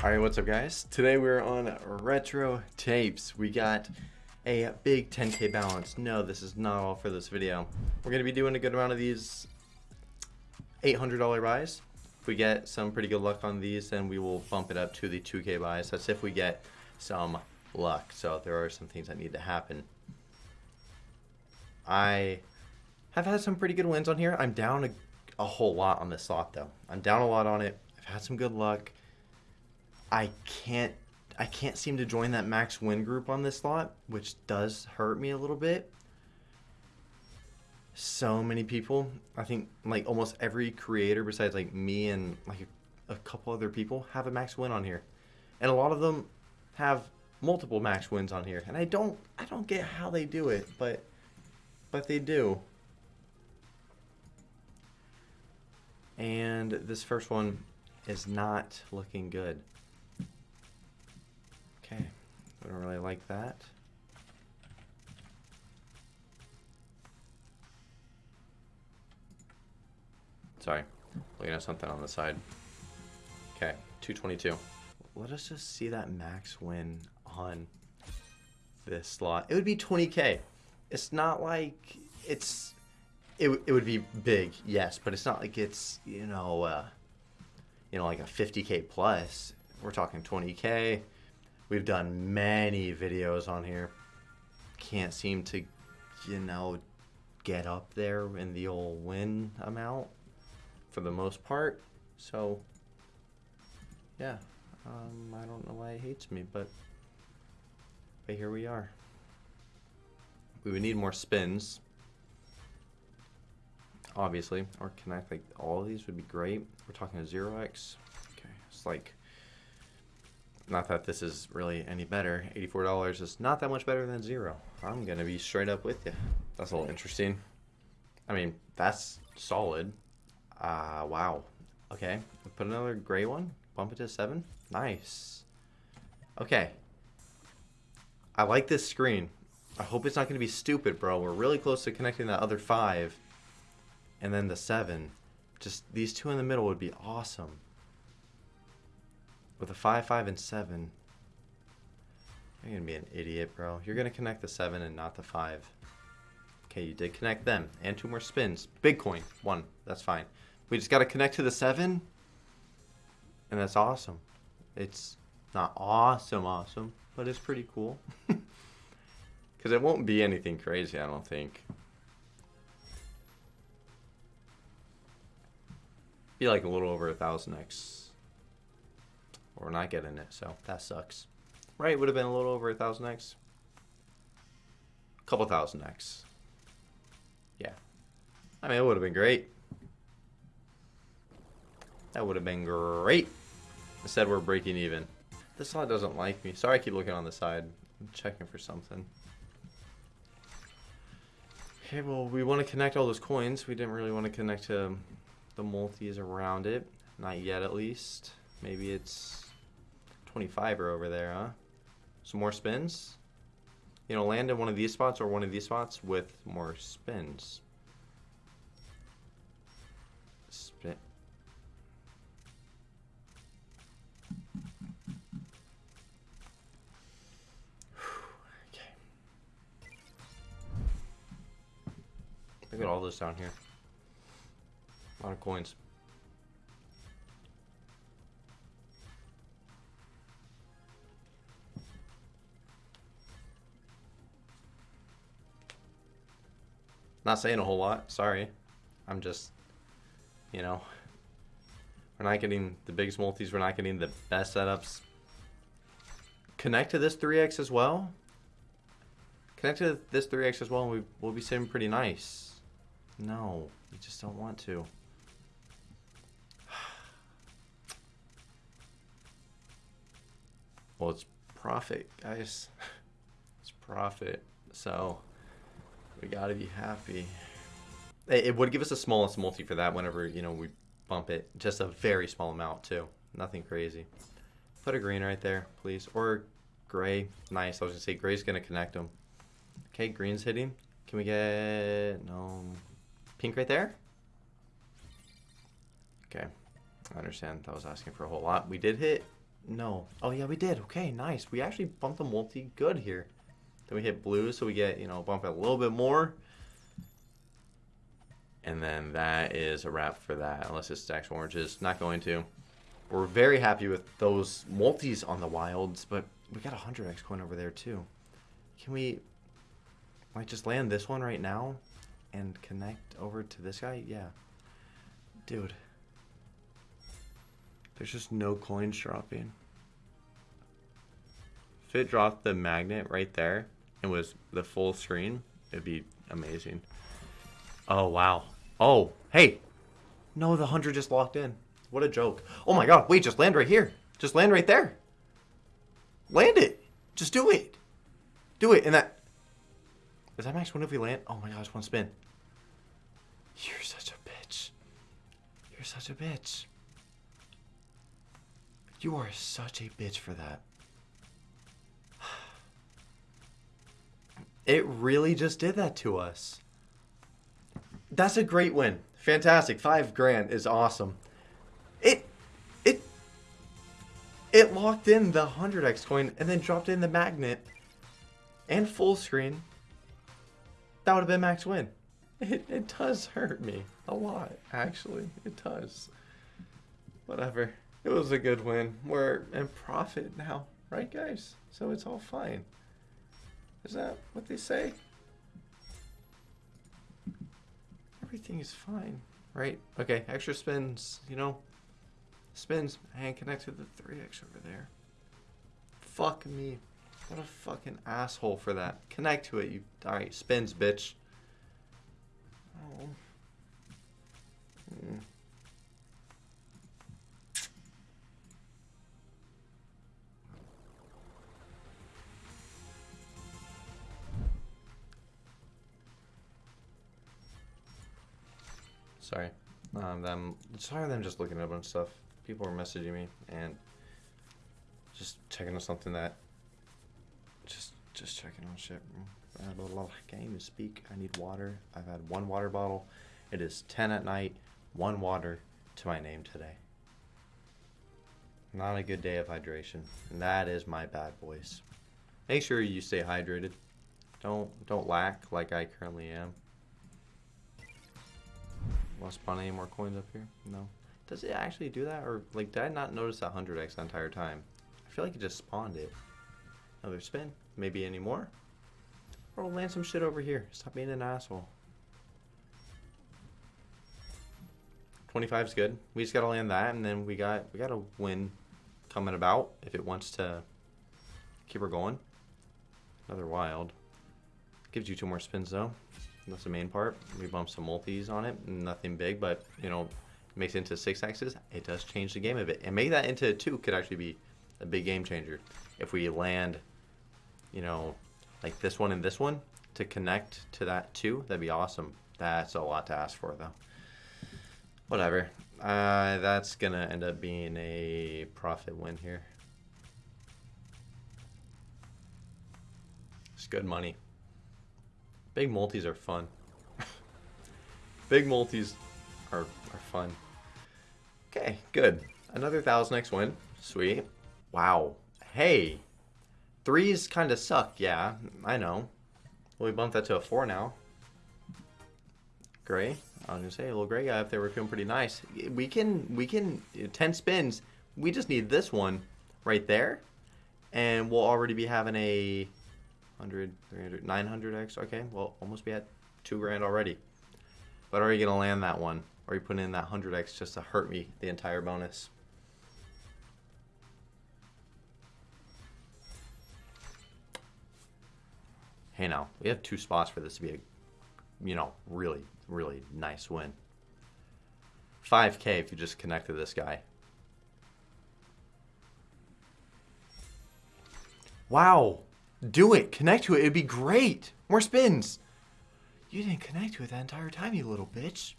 Alright, what's up guys? Today we're on Retro Tapes. We got a big 10k balance. No, this is not all for this video. We're to be doing a good amount of these $800 buys. If we get some pretty good luck on these, then we will bump it up to the 2k buys. That's if we get some luck. So there are some things that need to happen. I have had some pretty good wins on here. I'm down a, a whole lot on this slot though. I'm down a lot on it. I've had some good luck. I can't I can't seem to join that max win group on this slot, which does hurt me a little bit. So many people, I think like almost every creator besides like me and like a, a couple other people have a max win on here. And a lot of them have multiple max wins on here. And I don't I don't get how they do it, but but they do. And this first one is not looking good. I don't really like that. Sorry, looking at something on the side. Okay, 222. Let us just see that max win on this slot. It would be 20k. It's not like it's it, it would be big, yes, but it's not like it's, you know, uh, you know, like a 50k plus. We're talking 20k. We've done many videos on here. Can't seem to, you know, get up there in the old win amount for the most part. So, yeah, um, I don't know why it hates me, but, but here we are. We would need more spins, obviously, or connect like all of these would be great. We're talking a 0x. Okay, it's like not that this is really any better. $84 is not that much better than zero. I'm going to be straight up with you. That's a little interesting. I mean, that's solid. Uh, wow. Okay, put another gray one. Bump it to seven. Nice. Okay. I like this screen. I hope it's not going to be stupid, bro. We're really close to connecting that other five. And then the seven. Just these two in the middle would be awesome. With a 5, 5, and 7. You're going to be an idiot, bro. You're going to connect the 7 and not the 5. Okay, you did connect them. And two more spins. Big coin. One. That's fine. We just got to connect to the 7. And that's awesome. It's not awesome awesome, but it's pretty cool. Because it won't be anything crazy, I don't think. Be like a little over a thousand X we're not getting it, so that sucks. Right, would have been a little over a thousand X. A couple thousand X. Yeah. I mean, it would have been great. That would have been great. Instead, we're breaking even. This slot doesn't like me. Sorry I keep looking on the side. I'm checking for something. Okay, well, we want to connect all those coins. We didn't really want to connect to the multis around it. Not yet, at least. Maybe it's 25 are over there, huh? Some more spins? You know, land in one of these spots or one of these spots with more spins. Spin. okay. Look at all this down here. A lot of coins. Not saying a whole lot, sorry. I'm just, you know, we're not getting the biggest multis, we're not getting the best setups. Connect to this 3x as well. Connect to this 3x as well and we, we'll be sitting pretty nice. No, you just don't want to. Well, it's profit, guys. It's profit. So we gotta be happy. It would give us the smallest multi for that whenever, you know, we bump it. Just a very small amount, too. Nothing crazy. Put a green right there, please. Or gray. Nice. I was gonna say gray's gonna connect them. Okay, green's hitting. Can we get... No. Pink right there? Okay. I understand. I was asking for a whole lot. We did hit No. Oh, yeah, we did. Okay, nice. We actually bumped the multi good here. Then we hit blue, so we get, you know, bump it a little bit more. And then that is a wrap for that, unless it stacks oranges. Not going to. We're very happy with those multis on the wilds, but we got a 100x coin over there too. Can we, like, just land this one right now and connect over to this guy? Yeah. Dude. There's just no coins dropping. If it dropped the magnet right there and was the full screen, it'd be amazing. Oh, wow. Oh, hey. No, the 100 just locked in. What a joke. Oh my god, wait, just land right here. Just land right there. Land it. Just do it. Do it. And that... Is that max win if we land? Oh my gosh, one spin. You're such a bitch. You're such a bitch. You are such a bitch for that. It really just did that to us. That's a great win. Fantastic. Five grand is awesome. It, it, it locked in the 100x coin and then dropped in the magnet and full screen. That would have been max win. It, it does hurt me a lot, actually. It does. Whatever. It was a good win. We're in profit now, right, guys? So it's all fine. Is that what they say? Everything is fine, right? Okay, extra spins, you know, spins and connect to the 3x over there. Fuck me. What a fucking asshole for that. Connect to it, you. Alright, spins, bitch. Oh. Mm. Sorry. Um, them. Sorry, them just looking at a bunch of stuff. People were messaging me and just checking on something that. Just, just checking on shit. I to speak. I need water. I've had one water bottle. It is 10 at night. One water to my name today. Not a good day of hydration. And that is my bad voice. Make sure you stay hydrated. Don't don't lack like I currently am. Want to spawn any more coins up here? No. Does it actually do that? Or, like, did I not notice that 100x the entire time? I feel like it just spawned it. Another spin. Maybe any more? Or we'll land some shit over here. Stop being an asshole. 25 is good. We just gotta land that, and then we got we got a win coming about if it wants to keep her going. Another wild. Gives you two more spins though. That's the main part. We bump some multis on it. Nothing big, but, you know, makes it into six X's. It does change the game a bit. And make that into two could actually be a big game changer. If we land, you know, like this one and this one to connect to that two, that'd be awesome. That's a lot to ask for, though. Whatever. Uh, that's to end up being a profit win here. It's good money. Big multis are fun. Big multis are, are fun. Okay, good. Another 1000x win. Sweet. Wow. Hey. Threes kind of suck, yeah. I know. Well, we bumped that to a four now. Gray. I was gonna say, a little gray guy up there. We're feeling pretty nice. We can, we can, uh, 10 spins. We just need this one right there. And we'll already be having a 100, 300, 900x. Okay, well, almost be at two grand already. But are you going to land that one? Or are you putting in that 100x just to hurt me the entire bonus? Hey now, we have two spots for this to be a, you know, really, really nice win. 5k if you just connect to this guy. Wow. Do it. Connect to it. It'd be great. More spins. You didn't connect to it that entire time, you little bitch.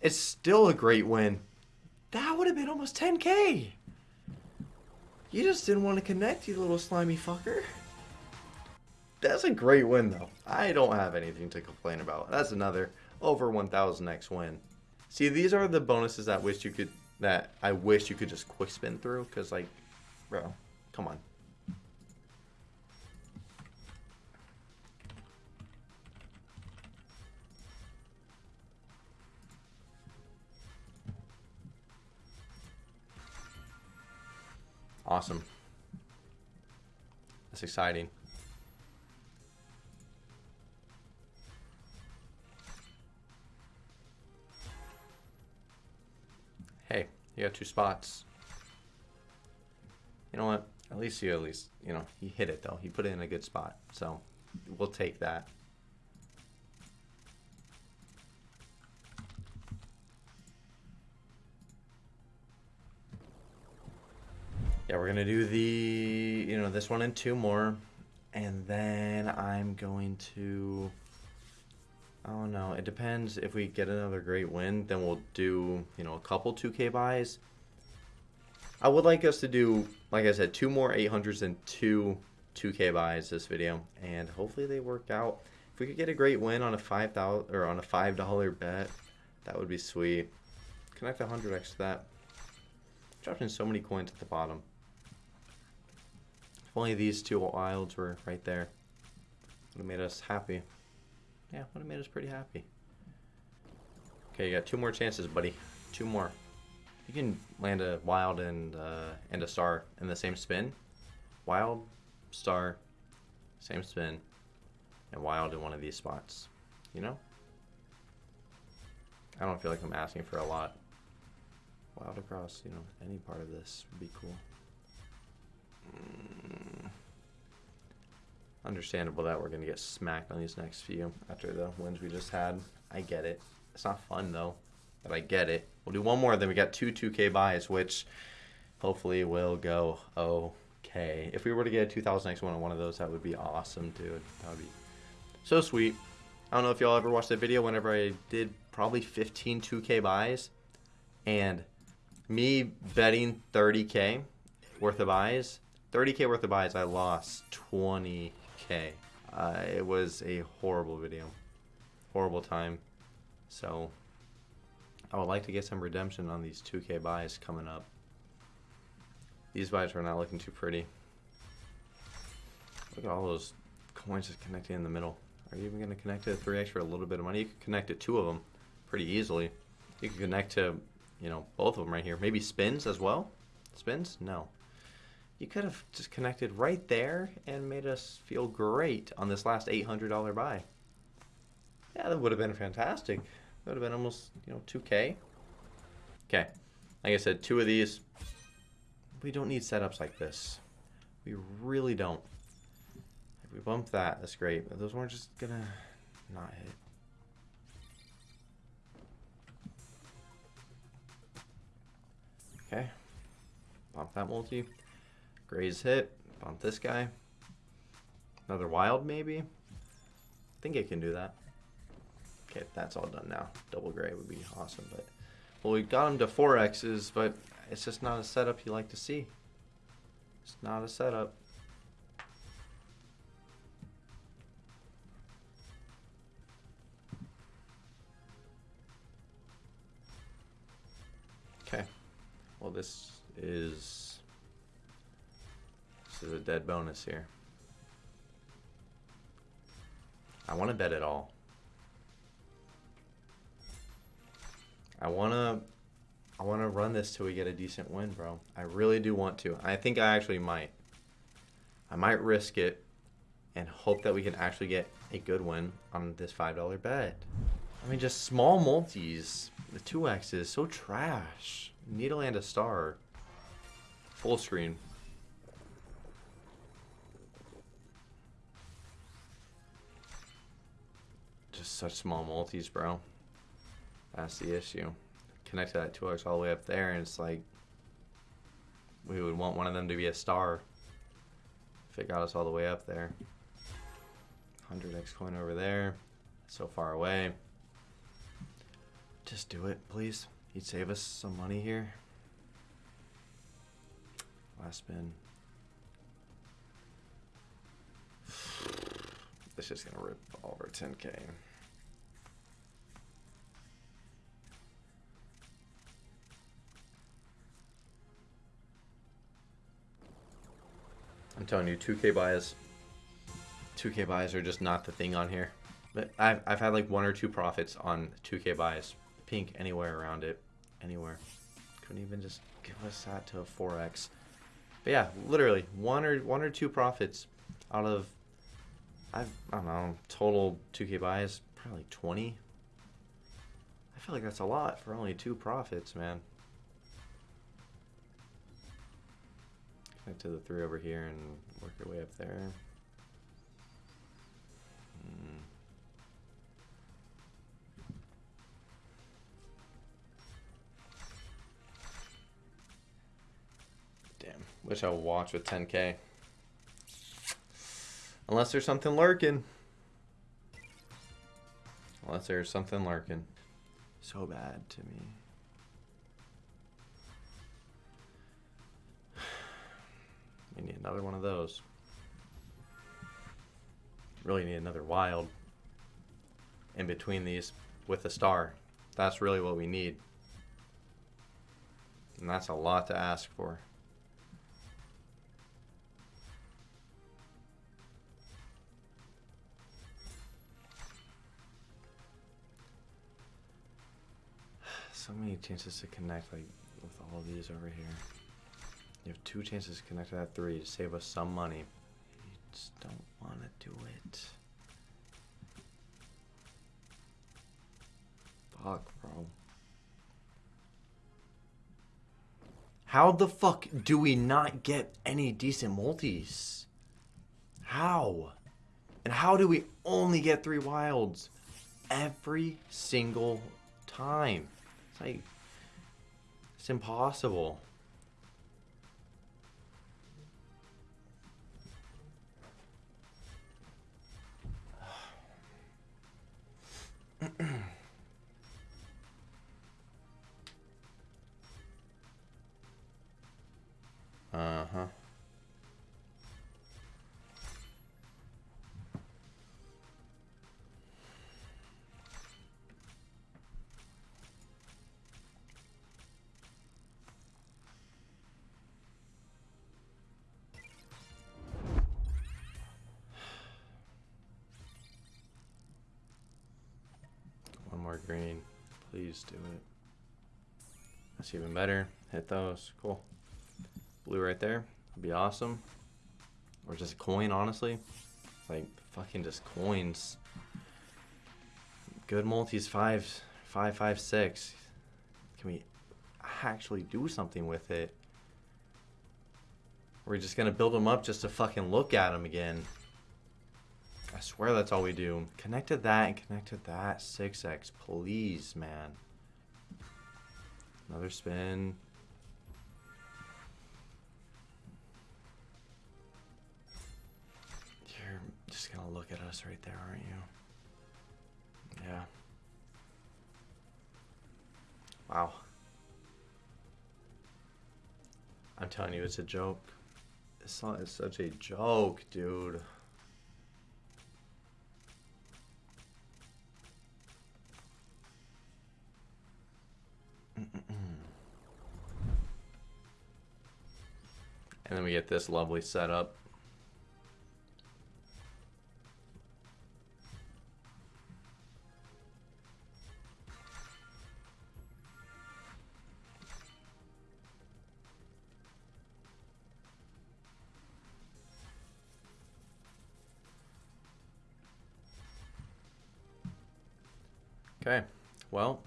It's still a great win. That would have been almost 10k. You just didn't want to connect, you little slimy fucker. That's a great win, though. I don't have anything to complain about. That's another over 1000x win. See, these are the bonuses that wish you could that I wish you could just quick spin through. Because, like, bro, come on. Awesome. That's exciting. Hey, you got two spots. You know what? At least you at least, you know, he hit it though. He put it in a good spot. So we'll take that. Yeah, we're gonna do the, you know, this one and two more. And then I'm going to, I don't know. It depends if we get another great win, then we'll do, you know, a couple 2K buys. I would like us to do, like I said, two more 800s and two 2K buys this video. And hopefully they work out. If we could get a great win on a 5000 or on a $5 bet, that would be sweet. Connect 100x to that. Dropping so many coins at the bottom. If only these two wilds were right there. Would have made us happy. Yeah, would have made us pretty happy. Okay, you got two more chances, buddy. Two more. You can land a wild and uh, and a star in the same spin. Wild, star, same spin, and wild in one of these spots. You know? I don't feel like I'm asking for a lot. Wild across, you know, any part of this would be cool. Mm. Understandable that we're going to get smacked on these next few after the wins we just had. I get it. It's not fun though, but I get it. We'll do one more, then we got two 2K buys, which hopefully will go okay. If we were to get a 2000X one on one of those, that would be awesome, dude. That would be so sweet. I don't know if y'all ever watched that video whenever I did probably 15 2K buys and me betting 30K worth of buys 30k worth of buys, I lost 20k. Uh, it was a horrible video, horrible time. So I would like to get some redemption on these 2k buys coming up. These buys are not looking too pretty. Look at all those coins just connecting in the middle. Are you even going to connect to 3x for a little bit of money? You can connect to two of them pretty easily. You can connect to, you know, both of them right here. Maybe spins as well? Spins? No. You could have just connected right there and made us feel great on this last $800 buy. Yeah, that would have been fantastic. That would have been almost, you know, 2K. Okay. Like I said, two of these. We don't need setups like this. We really don't. If we bump that, that's great. But those weren't just gonna not hit. Okay. Bump that multi. Grays hit. Bump this guy. Another wild, maybe? I think it can do that. Okay, that's all done now. Double gray would be awesome, but... Well, we got him to 4Xs, but it's just not a setup you like to see. It's not a setup. Okay. Well, this is is a dead bonus here. I want to bet it all. I want to I want to run this till we get a decent win, bro. I really do want to. I think I actually might. I might risk it and hope that we can actually get a good win on this $5 bet. I mean, just small multis. The 2X is so trash. Needle and a star. Full screen. Just such small multis, bro. That's the issue. Connect to that 2x all the way up there, and it's like we would want one of them to be a star if it got us all the way up there. 100x coin over there, so far away. Just do it, please. You'd save us some money here. Last spin. It's just gonna rip all over 10k. I'm telling you, 2K buys, 2K buys are just not the thing on here. But I've, I've had like one or two profits on 2K buys. Pink anywhere around it. Anywhere. Couldn't even just give us that to a 4X. But yeah, literally one or one or two profits out of I've I don't know, total 2K buys, probably 20. I feel like that's a lot for only two profits, man. Connect to the three over here and work your way up there. Hmm. Damn. Wish I would watch with 10k. Unless there's something lurking. Unless there's something lurking. So bad to me. Another one of those. Really need another wild in between these with a star. That's really what we need. And that's a lot to ask for. So many chances to connect like with all these over here. You have two chances to connect to that three to save us some money. You just don't want to do it. Fuck, bro. How the fuck do we not get any decent multis? How? And how do we only get three wilds every single time? It's like, it's impossible. Uh-huh. One more green. Please do it. That's even better. Hit those. Cool. Blue right there. Would be awesome. Or just a coin, honestly. Like, fucking just coins. Good multis, five, five, five, six. Can we actually do something with it? We're just gonna build them up just to fucking look at them again. I swear that's all we do. Connect to that and connect to that 6x, please, man. Another spin. Just gonna look at us right there, aren't you? Yeah. Wow. I'm telling you, it's a joke. This song is such a joke, dude. And then we get this lovely setup. Okay, well,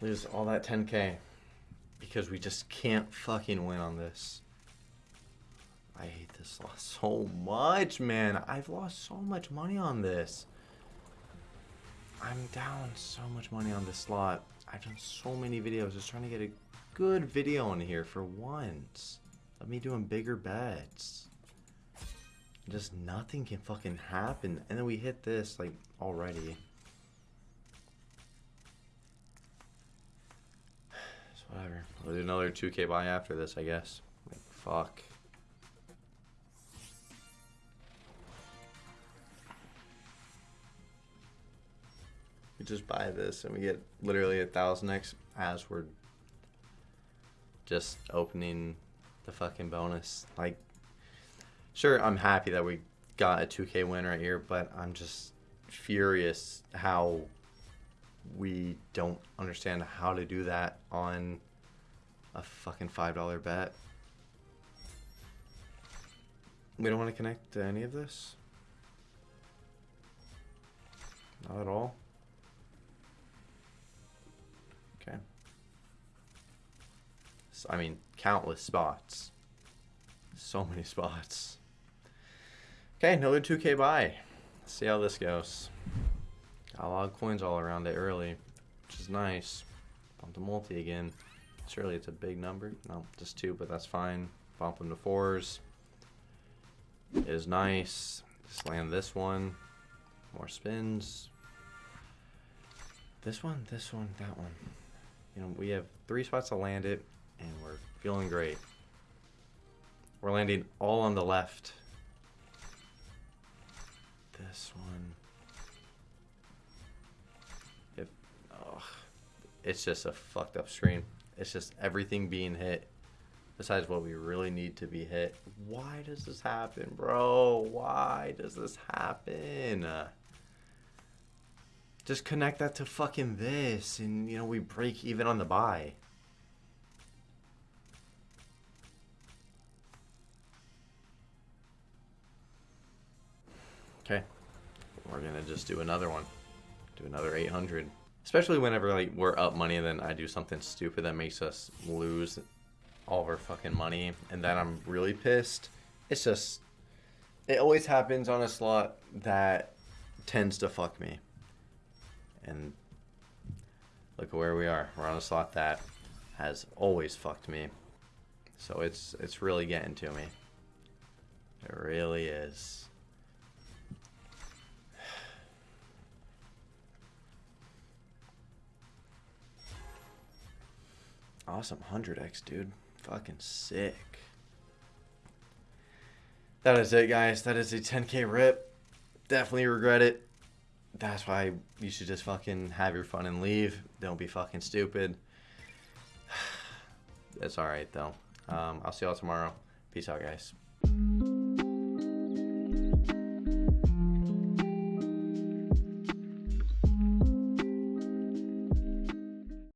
lose all that 10k because we just can't fucking win on this. I hate this loss so much, man. I've lost so much money on this. I'm down so much money on this slot. I've done so many videos just trying to get a good video in here for once. Of me doing bigger bets. Just nothing can fucking happen. And then we hit this, like, already. Whatever. We'll do another 2k buy after this, I guess. Like, fuck. We just buy this and we get literally a thousand X as we're just opening the fucking bonus. Like, Sure, I'm happy that we got a 2K win right here, but I'm just furious how we don't understand how to do that on a fucking $5 bet. We don't want to connect to any of this? Not at all? Okay. So, I mean, countless spots. So many spots. Okay, another 2k buy. Let's see how this goes. Got a lot of coins all around it early, which is nice. Bump the multi again. Surely it's a big number. No, just two, but that's fine. Bump them to fours. Is nice. Just land this one. More spins. This one, this one, that one. You know, we have three spots to land it, and we're feeling great. We're landing all on the left. This one. It's just a fucked up screen. It's just everything being hit besides what we really need to be hit. Why does this happen, bro? Why does this happen? Just connect that to fucking this and, you know, we break even on the buy. Okay. We're gonna just do another one. Do another 800. Especially whenever like we're up money and then I do something stupid that makes us lose all of our fucking money and then I'm really pissed. It's just it always happens on a slot that tends to fuck me. And look where we are. We're on a slot that has always fucked me. So it's it's really getting to me. It really is. Awesome, 100x, dude. Fucking sick. That is it, guys. That is a 10k rip. Definitely regret it. That's why you should just fucking have your fun and leave. Don't be fucking stupid. It's alright, though. Um, I'll see y'all tomorrow. Peace out, guys.